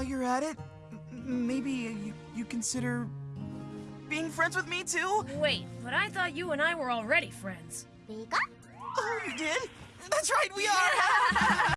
while you're at it, maybe you, you consider being friends with me too? Wait, but I thought you and I were already friends. Vika? Oh, you did? That's right, we are!